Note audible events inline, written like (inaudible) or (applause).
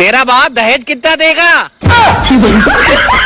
तेरा बाप दहेज कितना देगा? (laughs)